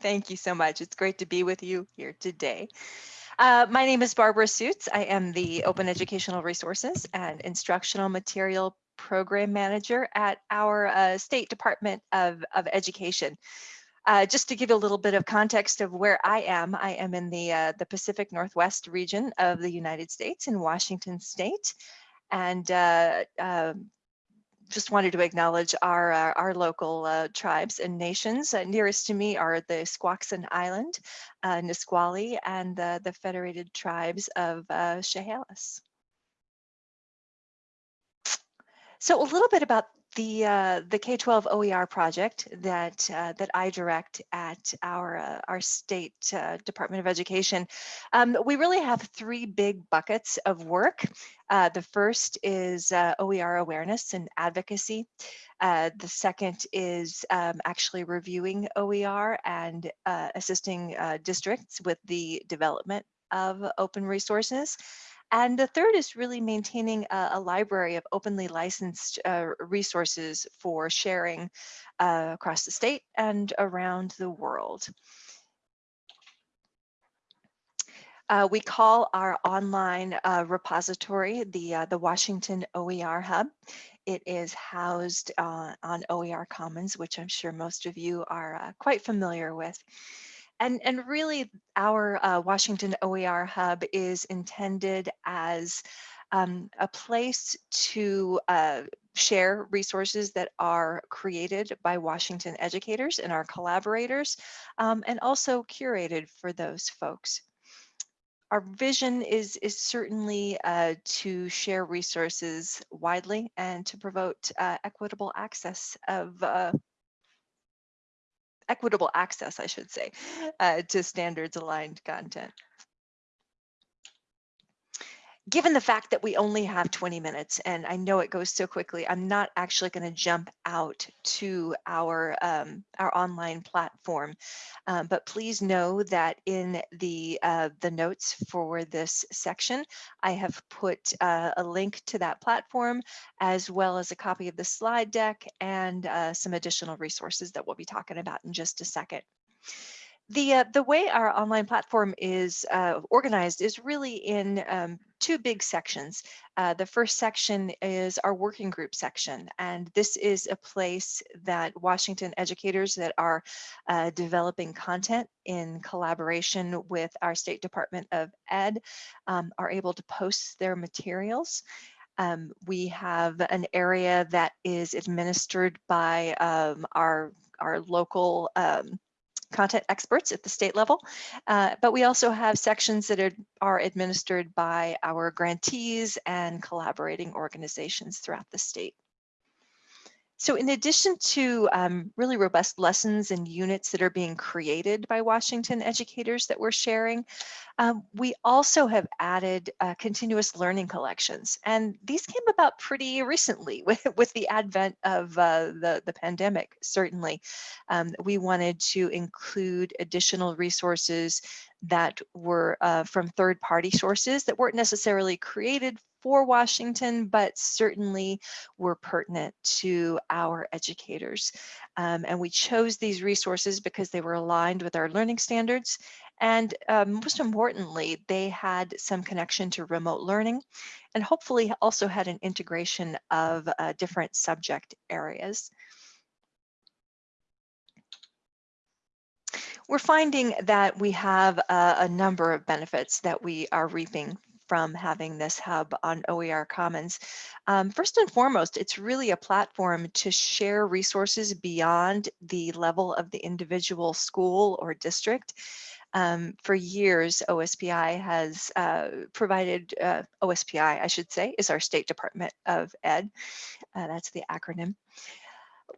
Thank you so much. It's great to be with you here today. Uh, my name is Barbara Soots. I am the Open Educational Resources and Instructional Material Program Manager at our uh, State Department of, of Education. Uh, just to give you a little bit of context of where I am, I am in the, uh, the Pacific Northwest region of the United States in Washington State. And uh, um, just wanted to acknowledge our uh, our local uh, tribes and nations. Uh, nearest to me are the Squaxin Island, uh, Nisqually, and the, the Federated Tribes of uh, Chehalis. So a little bit about the uh, the K-12 OER project that uh, that I direct at our uh, our state uh, Department of Education, um, we really have three big buckets of work. Uh, the first is uh, OER awareness and advocacy. the second is um, actually reviewing OER and assisting districts with the development of open resources. And the third is really maintaining a, a library of openly licensed uh, resources for sharing uh, across the state and around the world. Uh, we call our online uh, repository the, uh, the Washington OER Hub. It is housed uh, on OER Commons, which I'm sure most of you are uh, quite familiar with. And, and really our uh, Washington OER Hub is intended as um, a place to uh, share resources that are created by Washington educators and our collaborators, um, and also curated for those folks. Our vision is, is certainly uh, to share resources widely and to promote uh, equitable access of uh, equitable access, I should say, uh, to standards aligned content given the fact that we only have 20 minutes and I know it goes so quickly, I'm not actually going to jump out to our um, our online platform. Um, but please know that in the uh, the notes for this section, I have put uh, a link to that platform as well as a copy of the slide deck and uh, some additional resources that we'll be talking about in just a second the uh, the way our online platform is uh, organized is really in um, two big sections. Uh, the first section is our working group section, and this is a place that Washington educators that are uh, developing content in collaboration with our State Department of Ed um, are able to post their materials. Um, we have an area that is administered by um, our our local um, content experts at the state level, uh, but we also have sections that are, are administered by our grantees and collaborating organizations throughout the state. So in addition to um, really robust lessons and units that are being created by Washington educators that we're sharing, um, we also have added uh, continuous learning collections. And these came about pretty recently with, with the advent of uh, the, the pandemic, certainly. Um, we wanted to include additional resources that were uh, from third party sources that weren't necessarily created for Washington, but certainly were pertinent to our educators. Um, and we chose these resources because they were aligned with our learning standards. And um, most importantly, they had some connection to remote learning and hopefully also had an integration of uh, different subject areas. We're finding that we have a, a number of benefits that we are reaping from having this hub on OER Commons. Um, first and foremost, it's really a platform to share resources beyond the level of the individual school or district. Um, for years, OSPI has uh, provided, uh, OSPI, I should say, is our State Department of Ed. Uh, that's the acronym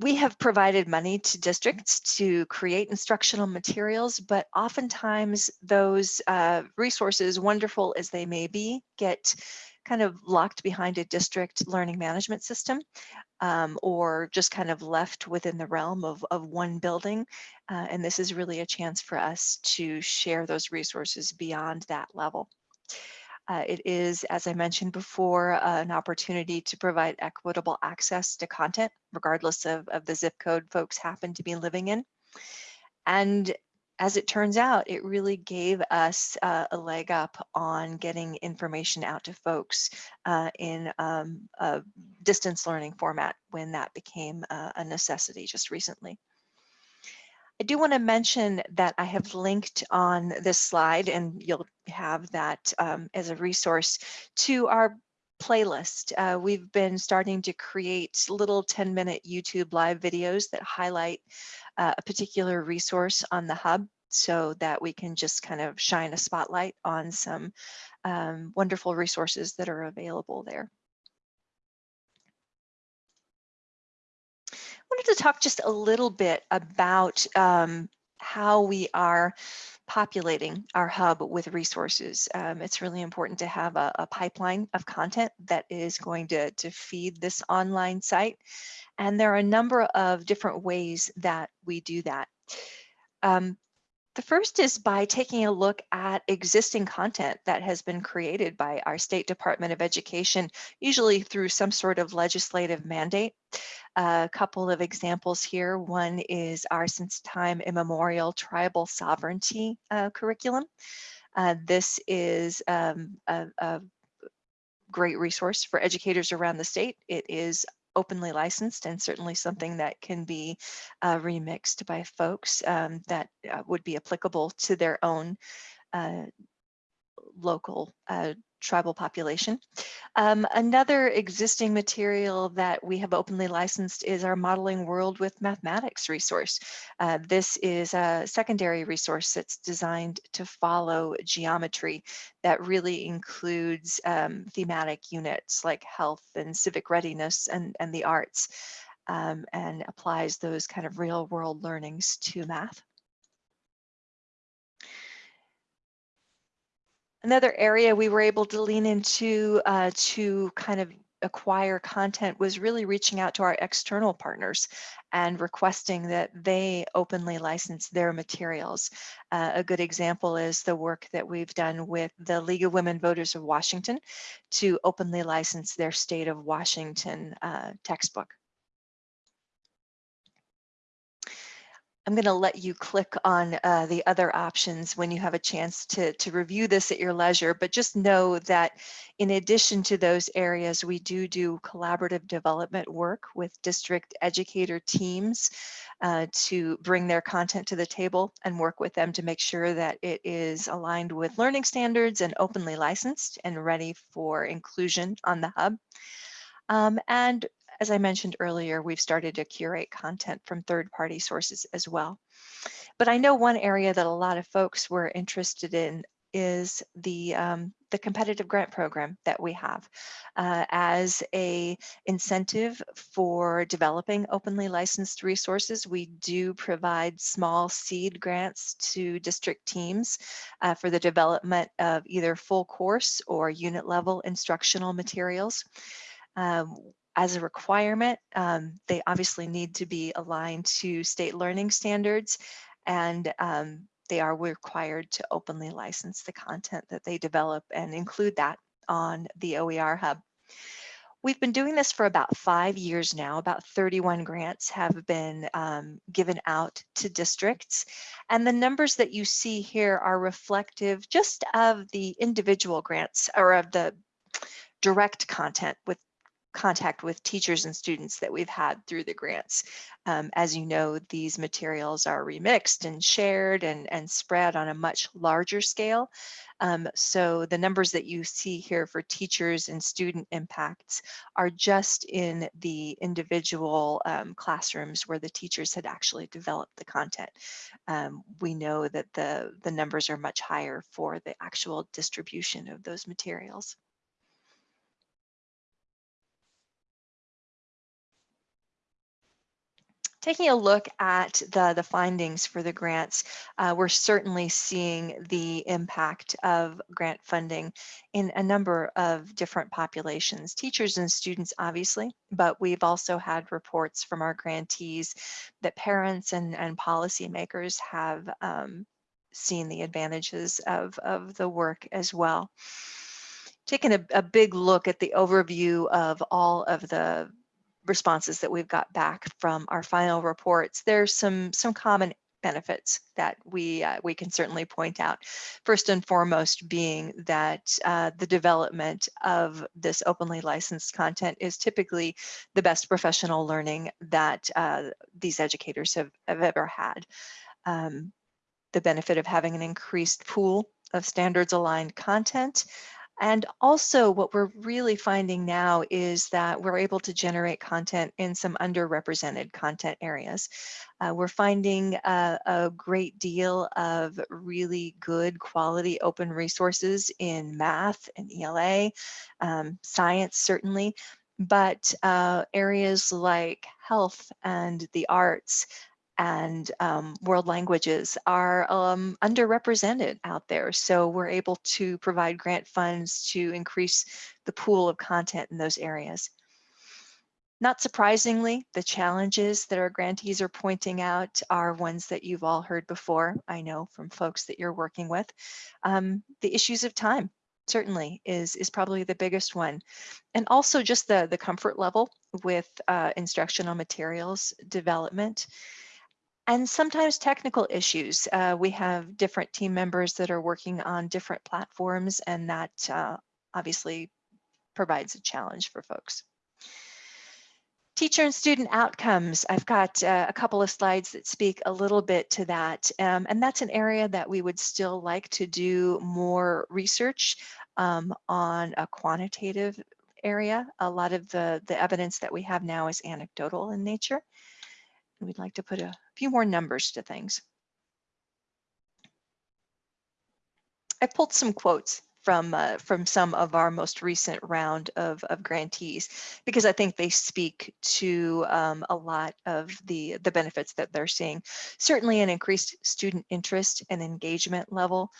we have provided money to districts to create instructional materials, but oftentimes those uh, resources, wonderful as they may be, get kind of locked behind a district learning management system um, or just kind of left within the realm of, of one building. Uh, and this is really a chance for us to share those resources beyond that level. Uh, it is, as I mentioned before, uh, an opportunity to provide equitable access to content, regardless of, of the zip code folks happen to be living in. And as it turns out, it really gave us uh, a leg up on getting information out to folks uh, in um, a distance learning format when that became uh, a necessity just recently. I do want to mention that I have linked on this slide, and you'll have that um, as a resource, to our playlist. Uh, we've been starting to create little 10 minute YouTube live videos that highlight uh, a particular resource on the hub so that we can just kind of shine a spotlight on some um, wonderful resources that are available there. Wanted to talk just a little bit about um, how we are populating our hub with resources. Um, it's really important to have a, a, pipeline of content that is going to, to feed this online site. And there are a number of different ways that we do that. Um, the first is by taking a look at existing content that has been created by our State Department of Education, usually through some sort of legislative mandate. A couple of examples here. One is our since time immemorial tribal sovereignty uh, curriculum. Uh, this is um, a, a great resource for educators around the state. It is openly licensed and certainly something that can be uh, remixed by folks um, that uh, would be applicable to their own uh, local uh, tribal population. Um, another existing material that we have openly licensed is our Modeling World with Mathematics resource. Uh, this is a secondary resource that's designed to follow geometry that really includes um, thematic units like health and civic readiness and, and the arts um, and applies those kind of real world learnings to math. Another area we were able to lean into uh, to kind of acquire content was really reaching out to our external partners and requesting that they openly license their materials. Uh, a good example is the work that we've done with the League of Women Voters of Washington to openly license their state of Washington uh, textbook. I'm going to let you click on uh, the other options when you have a chance to, to review this at your leisure, but just know that in addition to those areas, we do do collaborative development work with district educator teams uh, to bring their content to the table and work with them to make sure that it is aligned with learning standards and openly licensed and ready for inclusion on the hub. Um, and as I mentioned earlier, we've started to curate content from third-party sources as well. But I know one area that a lot of folks were interested in is the um, the competitive grant program that we have uh, as a incentive for developing openly licensed resources. We do provide small seed grants to district teams uh, for the development of either full course or unit level instructional materials. Um, as a requirement, um, they obviously need to be aligned to state learning standards and um, they are required to openly license the content that they develop and include that on the OER Hub. We've been doing this for about five years now. About 31 grants have been um, given out to districts. And the numbers that you see here are reflective just of the individual grants or of the direct content with contact with teachers and students that we've had through the grants. Um, as you know, these materials are remixed and shared and, and spread on a much larger scale. Um, so the numbers that you see here for teachers and student impacts are just in the individual um, classrooms where the teachers had actually developed the content. Um, we know that the, the numbers are much higher for the actual distribution of those materials. Taking a look at the, the findings for the grants, uh, we're certainly seeing the impact of grant funding in a number of different populations, teachers and students, obviously, but we've also had reports from our grantees that parents and, and policymakers have um, seen the advantages of, of the work as well. Taking a, a big look at the overview of all of the responses that we've got back from our final reports, there's some, some common benefits that we uh, we can certainly point out. First and foremost being that uh, the development of this openly licensed content is typically the best professional learning that uh, these educators have, have ever had. Um, the benefit of having an increased pool of standards aligned content and also what we're really finding now is that we're able to generate content in some underrepresented content areas. Uh, we're finding a, a, great deal of really good quality open resources in math and ELA, um, science certainly, but uh, areas like health and the arts and um, world languages are um, underrepresented out there. So we're able to provide grant funds to increase the pool of content in those areas. Not surprisingly, the challenges that our grantees are pointing out are ones that you've all heard before, I know from folks that you're working with. Um, the issues of time certainly is, is probably the biggest one. And also just the, the comfort level with uh, instructional materials development and sometimes technical issues. Uh, we have different team members that are working on different platforms and that uh, obviously provides a challenge for folks. Teacher and student outcomes. I've got uh, a couple of slides that speak a little bit to that. Um, and that's an area that we would still like to do more research um, on a quantitative area. A lot of the, the evidence that we have now is anecdotal in nature. And we'd like to put a few more numbers to things. I pulled some quotes from uh, from some of our most recent round of, of grantees because I think they speak to um, a lot of the the benefits that they're seeing. Certainly an increased student interest and engagement level.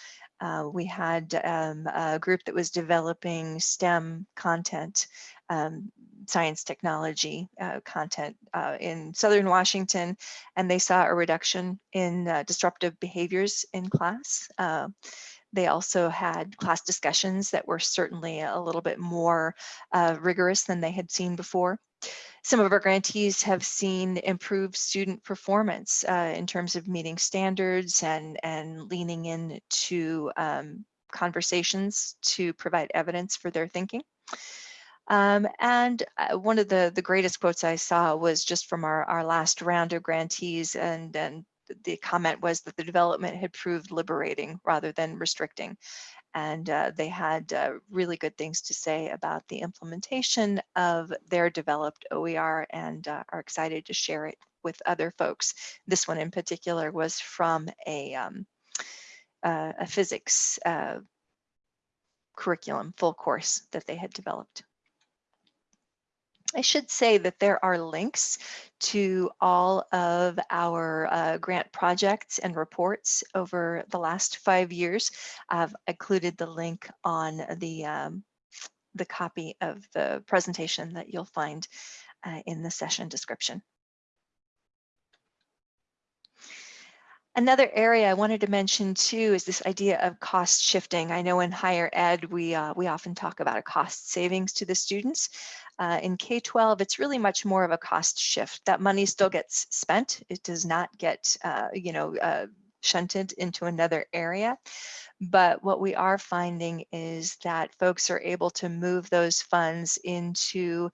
Uh, we had um, a group that was developing STEM content um, science technology uh, content uh, in Southern Washington, and they saw a reduction in uh, disruptive behaviors in class. Uh, they also had class discussions that were certainly a little bit more rigorous than they had seen before. Some of our grantees have seen improved student performance uh, in terms of meeting standards and, and leaning into um, conversations to provide evidence for their thinking. Um, and uh, one of the, the greatest quotes I saw was just from our, our last round of grantees and, and the comment was that the development had proved liberating rather than restricting. And uh, they had uh, really good things to say about the implementation of their developed OER and uh, are excited to share it with other folks. This one in particular was from a, um, uh, a physics uh, curriculum full course that they had developed. I should say that there are links to all of our uh, grant projects and reports over the last five years. I've included the link on the, um, the copy of the presentation that you'll find uh, in the session description. Another area I wanted to mention too is this idea of cost shifting. I know in higher ed, we, uh, we often talk about a cost savings to the students. Uh, in K-12, it's really much more of a cost shift. That money still gets spent. It does not get, uh, you know, uh, shunted into another area. But what we are finding is that folks are able to move those funds into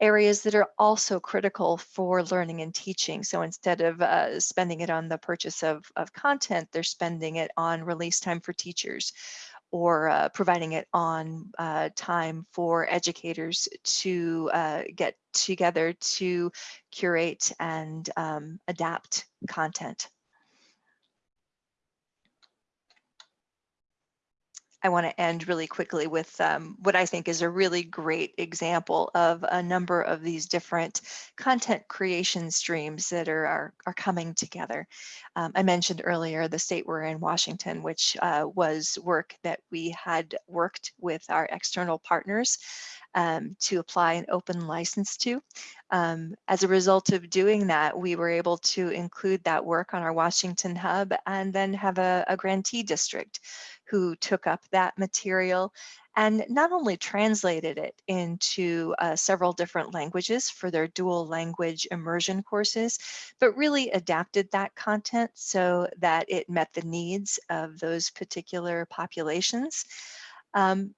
areas that are also critical for learning and teaching. So instead of uh, spending it on the purchase of, of content, they're spending it on release time for teachers or uh, providing it on uh, time for educators to uh, get together to curate and um, adapt content. I want to end really quickly with um, what I think is a really great example of a number of these different content creation streams that are, are, are coming together. Um, I mentioned earlier the state we're in, Washington, which uh, was work that we had worked with our external partners um, to apply an open license to. Um, as a result of doing that, we were able to include that work on our Washington hub and then have a, a grantee district who took up that material and not only translated it into uh, several different languages for their dual language immersion courses, but really adapted that content so that it met the needs of those particular populations. Um,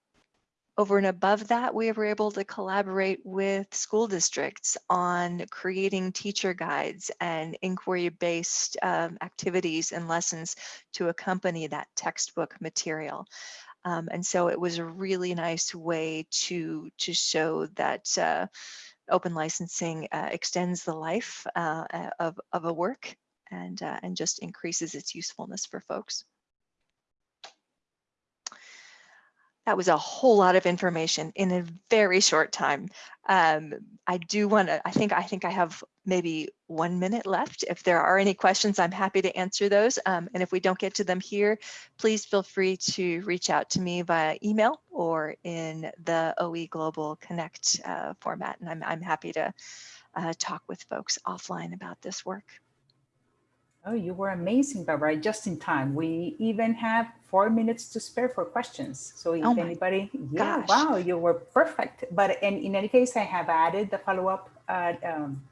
over and above that, we were able to collaborate with school districts on creating teacher guides and inquiry-based um, activities and lessons to accompany that textbook material. Um, and so it was a really nice way to, to show that uh, open licensing uh, extends the life uh, of, of a work and, uh, and just increases its usefulness for folks. That was a whole lot of information in a very short time. Um, I do want to, I think, I think I have maybe one minute left. If there are any questions, I'm happy to answer those. Um, and if we don't get to them here, please feel free to reach out to me via email or in the OE Global Connect uh, format. And I'm, I'm happy to uh, talk with folks offline about this work. Oh, you were amazing, Barbara, just in time. We even have four minutes to spare for questions. So if Oh anybody, yeah, gosh. wow, you were perfect. But in, in any case, I have added the follow-up, uh, um,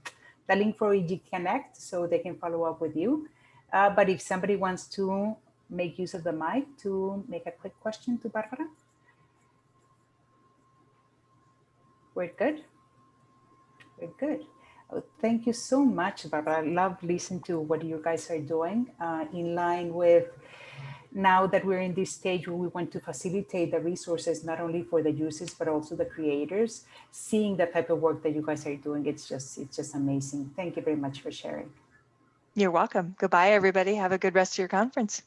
the link for EG Connect so they can follow up with you. Uh, but if somebody wants to make use of the mic to make a quick question to Barbara. We're good. We're good. Thank you so much, Barbara. I love listening to what you guys are doing uh, in line with now that we're in this stage where we want to facilitate the resources, not only for the users, but also the creators, seeing the type of work that you guys are doing. It's just, it's just amazing. Thank you very much for sharing. You're welcome. Goodbye, everybody. Have a good rest of your conference.